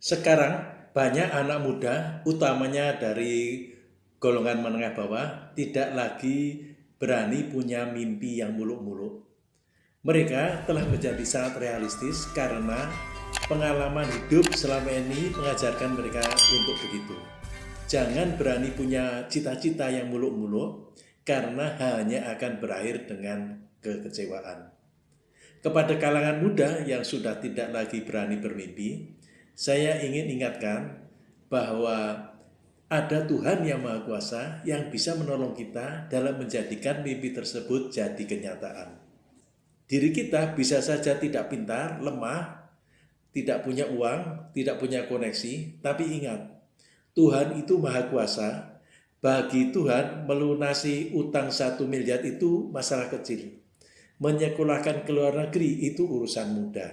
Sekarang banyak anak muda, utamanya dari golongan menengah bawah, tidak lagi berani punya mimpi yang muluk-muluk. Mereka telah menjadi sangat realistis karena pengalaman hidup selama ini mengajarkan mereka untuk begitu. Jangan berani punya cita-cita yang muluk-muluk karena hanya akan berakhir dengan kekecewaan. Kepada kalangan muda yang sudah tidak lagi berani bermimpi, saya ingin ingatkan bahwa ada Tuhan yang Maha Kuasa yang bisa menolong kita dalam menjadikan mimpi tersebut jadi kenyataan. Diri kita bisa saja tidak pintar, lemah, tidak punya uang, tidak punya koneksi, tapi ingat, Tuhan itu Maha Kuasa. Bagi Tuhan, melunasi utang satu miliar itu masalah kecil. Menyekolahkan ke luar negeri itu urusan mudah.